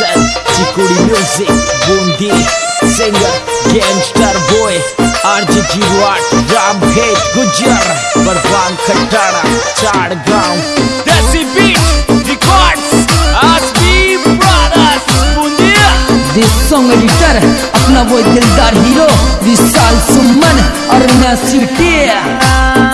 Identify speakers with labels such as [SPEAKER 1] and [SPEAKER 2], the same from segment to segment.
[SPEAKER 1] Jackson, Chikuri Music, Bundi, Singer, Gangster Boy, RJ Jiwat, Ram Bhet, Gujar, Barbang Barwang Chad Chadgaon, Desi Beat, Records, Asbi Brothers, Bundi.
[SPEAKER 2] This song editor, अपना वो दिलदार hero Vishal सुमन और
[SPEAKER 3] नसीर टिया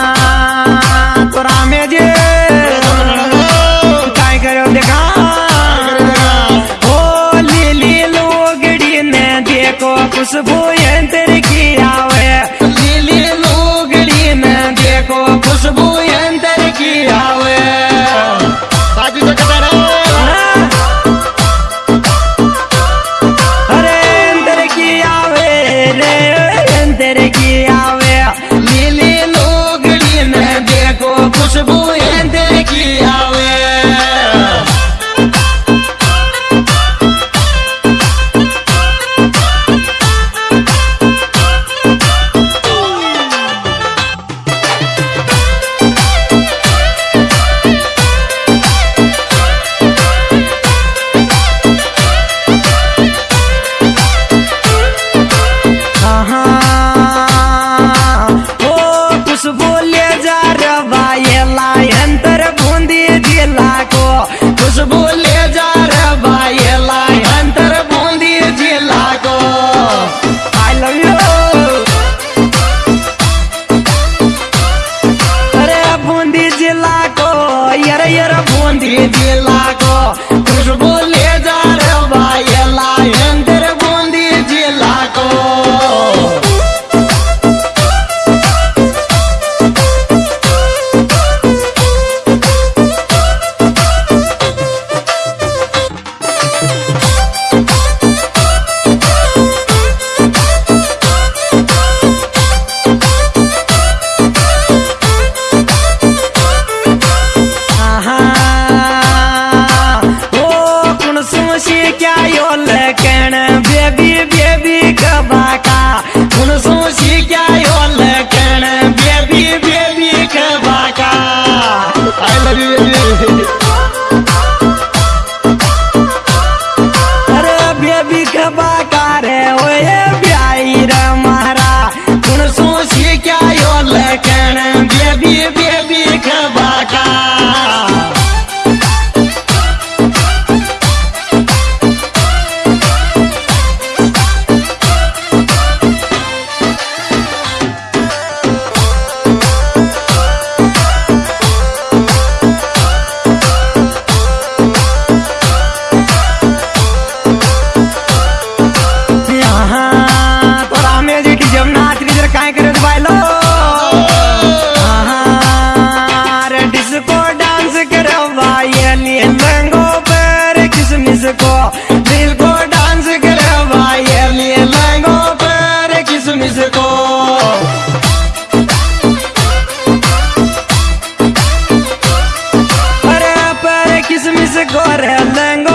[SPEAKER 3] कोशिश करे लेंगे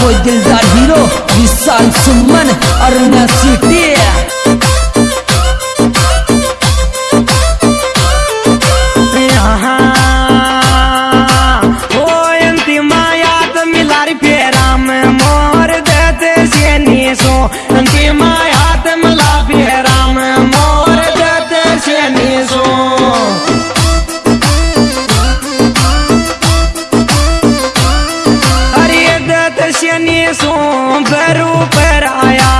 [SPEAKER 2] वो दिलदार हीरो विशाल सुमन अरुणा सिटी
[SPEAKER 3] ऊपर ऊपर आया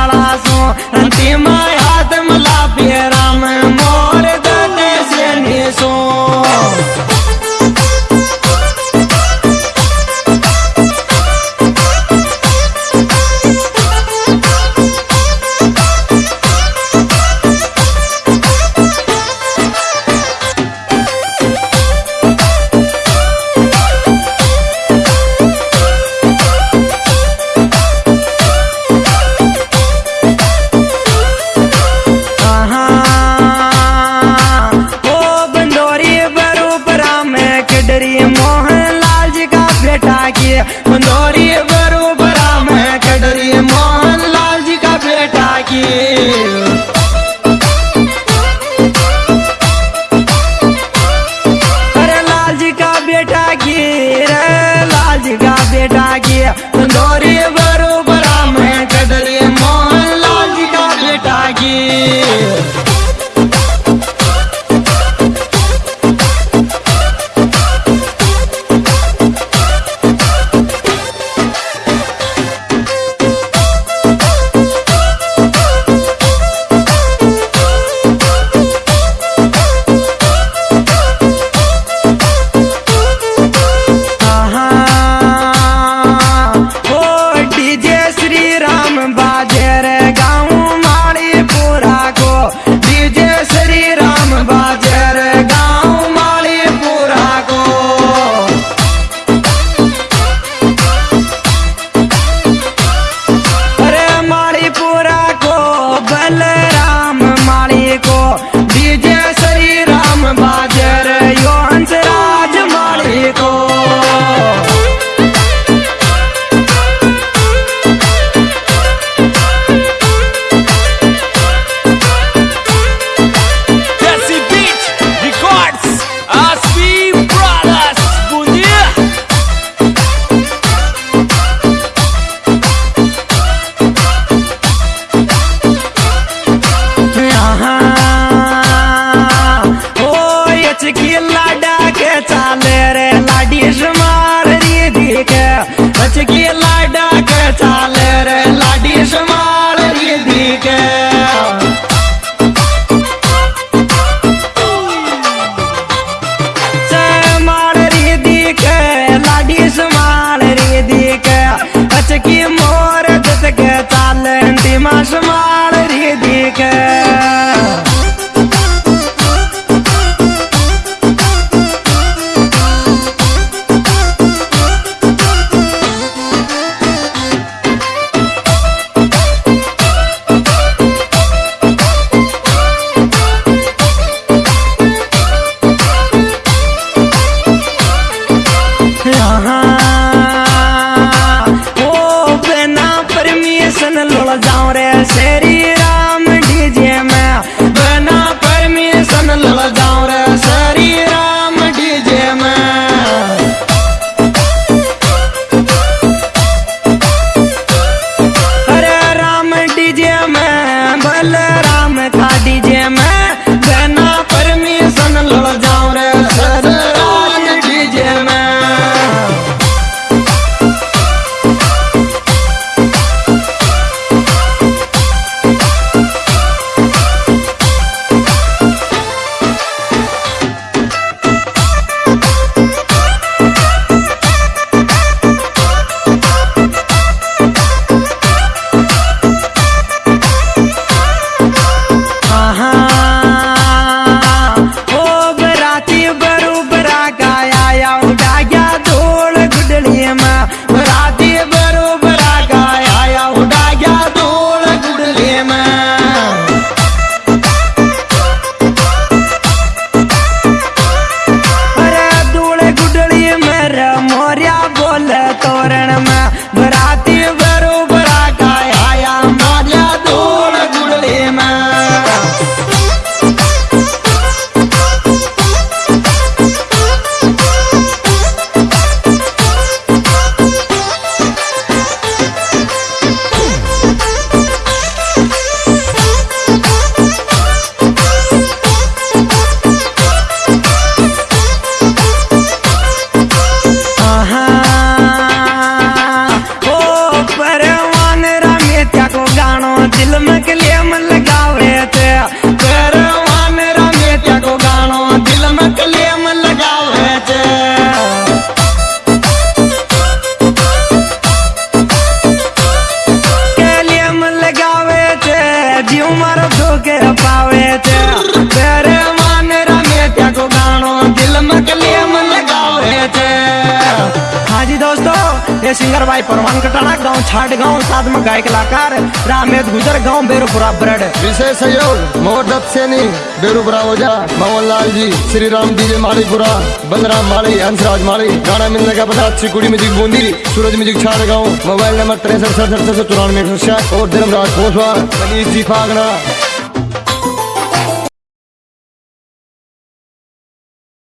[SPEAKER 3] માં સમાળ રે દેખ सिंगर भाई परवान कटाना गाँव छाट गाँव साथ में गायक कलाकार रामेद गुजर, गाँव बेरूपुरा ब्रड।
[SPEAKER 4] विशेष सहयोग मोहर दत्त सैनी, बेरोपुरा ओझा मोहन लाल जी श्री राम डीजे मालीपुरा बलराम माली, हंसराज माली, गाना मिलने का पता चिकुड़ी म्यूज़िक बूंदी, सूरज म्यूज़िक छाट गाँव। मोबाइल नंबर तिरसठ, सड़सठ सौ चौरानवे सौ छह और धर्मराज कोसवा जी फागना।